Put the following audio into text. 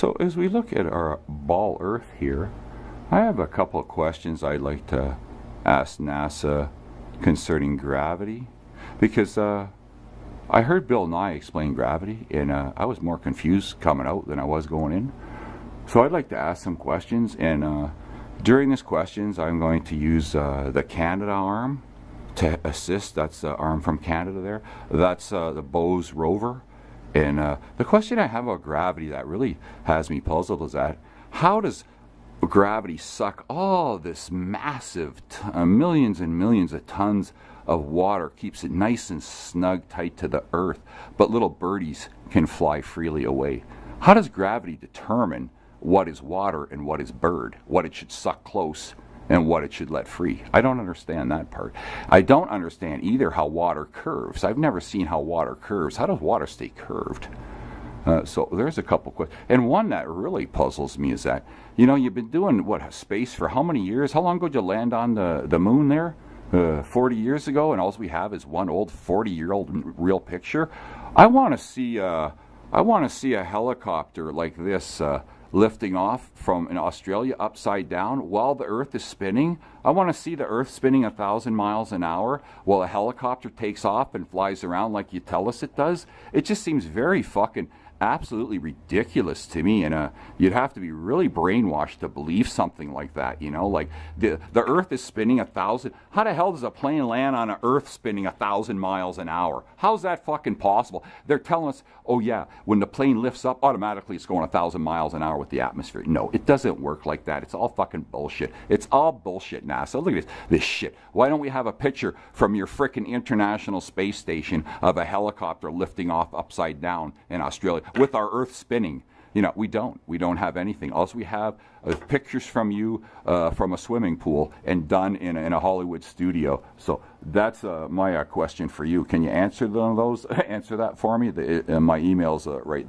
So as we look at our ball Earth here, I have a couple of questions I'd like to ask NASA concerning gravity because uh, I heard Bill Nye explain gravity and uh, I was more confused coming out than I was going in. So I'd like to ask some questions and uh, during these questions I'm going to use uh, the Canada arm to assist. That's the arm from Canada there. That's uh, the Bose rover and uh, the question I have about gravity that really has me puzzled is that how does gravity suck all this massive uh, millions and millions of tons of water, keeps it nice and snug tight to the earth, but little birdies can fly freely away? How does gravity determine what is water and what is bird, what it should suck close and what it should let free. I don't understand that part. I don't understand either how water curves. I've never seen how water curves. How does water stay curved? Uh, so there's a couple questions. And one that really puzzles me is that, you know, you've been doing, what, space for how many years? How long ago did you land on the, the moon there? Uh, 40 years ago, and all we have is one old 40 year old real picture. I want to see, uh, I want to see a helicopter like this uh, lifting off from in Australia upside down while the earth is spinning. I want to see the earth spinning a thousand miles an hour while a helicopter takes off and flies around like you tell us it does. It just seems very fucking absolutely ridiculous to me and uh, you'd have to be really brainwashed to believe something like that you know? Like the the earth is spinning a thousand how the hell does a plane land on an earth spinning a thousand miles an hour? How's that fucking possible? They're telling us oh yeah when the plane lifts up automatically it's going a thousand miles an hour with the atmosphere. No it doesn't work like that. It's all fucking bullshit. It's all bullshit nasa. Look at this this shit. Why don't we have a picture from your frickin' international space station of a helicopter lifting off upside down in australia with our Earth spinning. You know, we don't. We don't have anything. All we have is pictures from you uh, from a swimming pool and done in a, in a Hollywood studio. So that's uh, my uh, question for you. Can you answer those? answer that for me. The, uh, my email's uh, right there.